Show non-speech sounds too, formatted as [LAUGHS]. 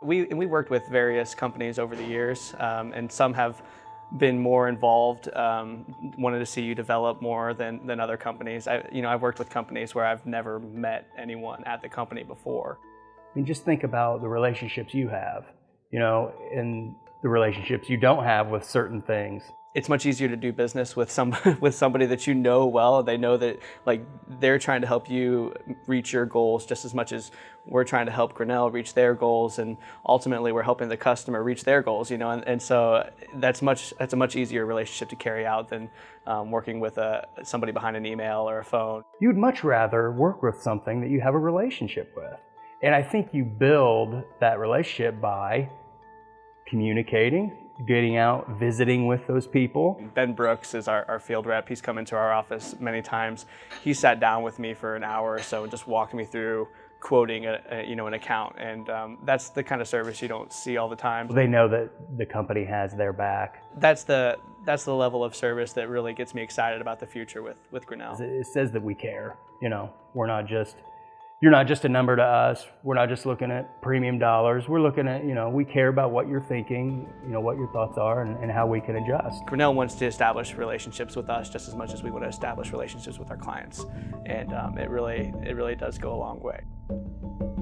We, we worked with various companies over the years, um, and some have been more involved, um, wanted to see you develop more than, than other companies. I, you know, I've worked with companies where I've never met anyone at the company before. I mean, just think about the relationships you have, you know, and the relationships you don't have with certain things it's much easier to do business with some [LAUGHS] with somebody that you know well. They know that like they're trying to help you reach your goals just as much as we're trying to help Grinnell reach their goals, and ultimately we're helping the customer reach their goals. You know, and, and so that's much that's a much easier relationship to carry out than um, working with a somebody behind an email or a phone. You'd much rather work with something that you have a relationship with, and I think you build that relationship by communicating getting out, visiting with those people. Ben Brooks is our, our, field rep. He's come into our office many times. He sat down with me for an hour or so and just walked me through quoting a, a you know an account and um, that's the kind of service you don't see all the time. They know that the company has their back. That's the that's the level of service that really gets me excited about the future with with Grinnell. It says that we care. You know, we're not just you're not just a number to us. We're not just looking at premium dollars. We're looking at, you know, we care about what you're thinking, you know, what your thoughts are and, and how we can adjust. Grinnell wants to establish relationships with us just as much as we want to establish relationships with our clients. And um, it really, it really does go a long way.